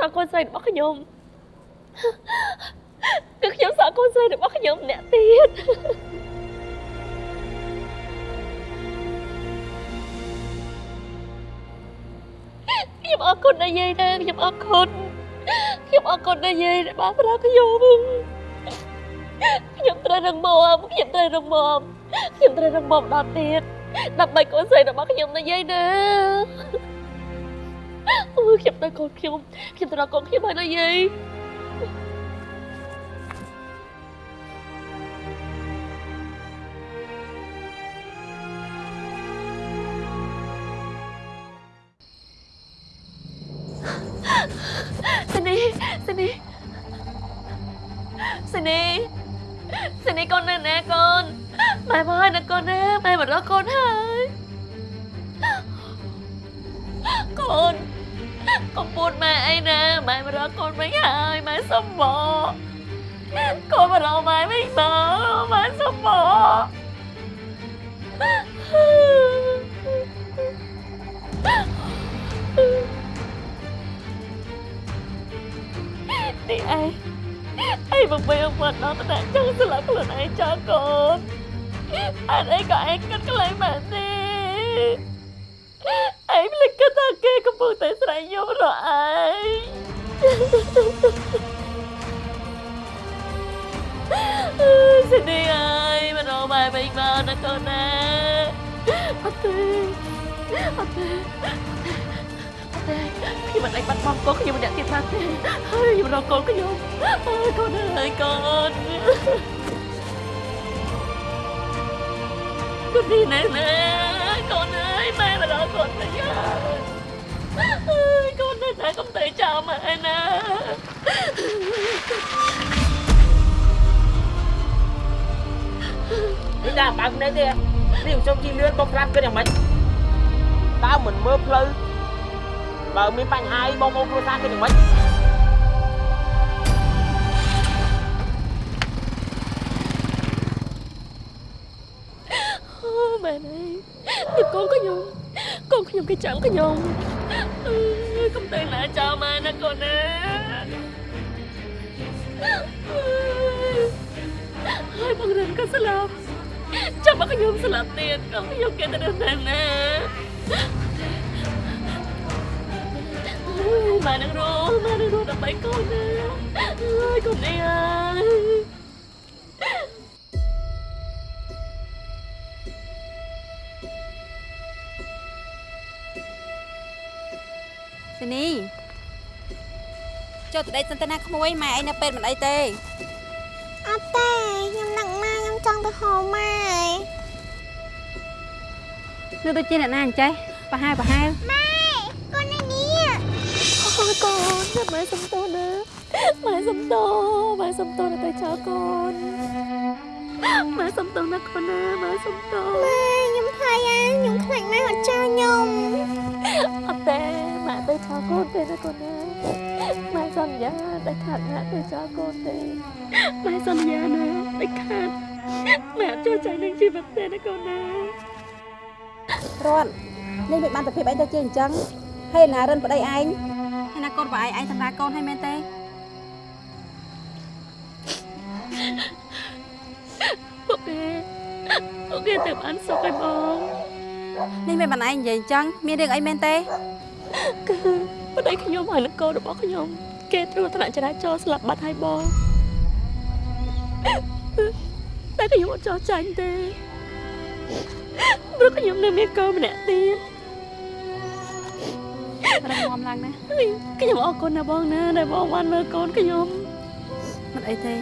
D: ក់កូនស្រីរបស់ខ្ញុំគឺខ្ញុំសក់កូនស្រីរបស់ខ្ញុំម្នាក់ទៀតខ្ញុំអរគុណដល់យាយណាខ្ញុំអរគុណខ្ញុំអរគុណដល់យាយដែលបានប្រើខ្ញុំខ្ញុំត្រូវរឹងមាំខ្ញុំត្រូវរឹងមាំខ្ញុំត្រូវរឹងមាំដល់ទៀតដើម្បីកូនស្រីរបស់ខ្ញុំណាយាយណា អូខ្ញុំទៅកូនខ្ញុំខ្ញុំទៅរកកូនខ្ញុំហើយណាយាយ ឯងបង្វេងមកដល់តែចង់ស្លាប់ខ្លួនឯងចោលកូនអត់អីក៏ឯងគិតកន្លែងម៉ែទេឯងភ្លេចគិតថាគេកំពុងតែស្រែកយំរអឯងសេនីអើយមករកម៉ែវិញមកណាកូនណាអត់ទេអត់ទេ ទេខ្ញុំមិនដេញបាត់បង់កូនខ្ញុំម្នាក់ទៀតបានទេហើយខ្ញុំរកកូនខ្ញុំអើយកូនអើយកូនកូននេះណែណែកូនអើយម៉ែមករកកូនវិញហើយអើយកូនណែណែកុំទៅចោលម៉ែណា
U: នេះដាក់បើកនេះទេនេះខ្ញុំជិះលឿនបងក្រាបគិតយ៉ាងម៉េចតើមិនមើលផ្លូវ បើមានបញ្ហាអីបងប្អូនគ្រួសារគិតយ៉ាងម៉េច
D: អូមែនហើយកូនខ្ញុំកូនខ្ញុំគេចាំខ្ញុំអើយកុំទៅណាចោលម៉ែណាកូនណាហើយបងរិនក៏ស្លាប់ចាំមកខ្ញុំស្លាប់ទៀតកូនខ្ញុំគេទៅណាណា ម៉ែនឹងរស់ម៉ែនឹងរស់ដើម្បីកូនណាហើយកូននេះហើយ
Q: សេនីចុះទៅដេកសិនទៅណាក្មួយម៉ែអីនៅពេទ្យមិនអីទេ
R: អត់ទេខ្ញុំនឹកម៉ែខ្ញុំចង់ទៅហៅម៉ែ
Q: នៅដូចជាអ្នកណាអញ្ចេះប្រហែលប្រហែល
R: ម៉ែកូននេះនេះ
D: អូយ កូនចាំម៉ែសុំទោសណាម៉ែសុំទោសម៉ែសុំទោសនៅតែចោលកូនម៉ែសុំទោសណាកូនណាម៉ែសុំទោស
R: ម៉ែខ្ញុំថ្លៃអាខ្ញុំខ្លាចម៉ែអត់ចោលខ្ញុំ
D: អត់ទេម៉ែទៅចោលកូនទេណាកូនណាម៉ែសន្យាតែខាត់ម៉ែទៅចោលកូនទេម៉ែសន្យាណាតែខាត់ម៉ែអត់ចូលใจនឹងជីវិតទេណាកូនណា
Q: រត់នេះមិនបានទៅភាពអីទៅជាអញ្ចឹងហើយណារិនប្តីឯង ហើយណាកូនប្អូនឯងសម្រាប់កូនឲ្យមែនទេ
D: ពួកគេពួកគេទៅបានសុខឲ្យបង
Q: នេះមិនបានឯងនិយាយអញ្ចឹងមានរឿងអីមែនទេ
D: គឺប្តីខ្ញុំហើយនឹងកូនរបស់ខ្ញុំ គេត្រួតថ្នាក់ចរាចរណ៍ស្លាប់បាត់ហើយបងតែខ្ញុំអត់ចោះចាញ់ទេព្រោះខ្ញុំនៅមានកូនម្នាក់ទៀត
Q: រឹ ងមាំឡើងណា
D: ខ្ញុំអរគុណណាបងណាដែលបងបានមើលកូនខ្ញុំ
Q: មិនអីទេ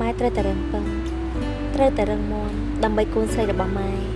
V: ម៉ែត្រូវតែរឹងប៉ឹងត្រូវតែរឹងមាំដើម្បីកូនស្រីរបស់ម៉ែ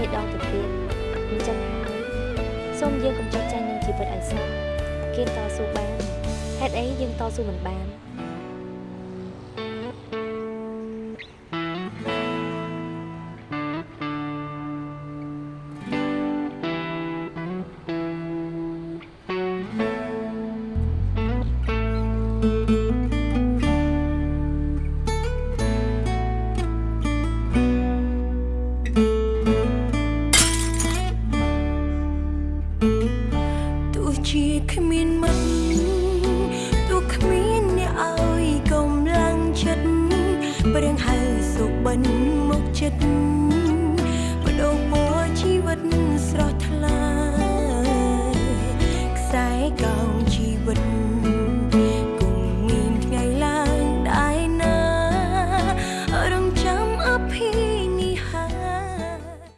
W: ពីដងទៅ
L: ទៀត
V: អញ្ចឹងហើយសូម
B: យើងកុំចោទចាញ់នឹងជីវិតឲ្យសោះគេតស៊ូបានហេតុអីយើងតស៊ូមិន
V: បាន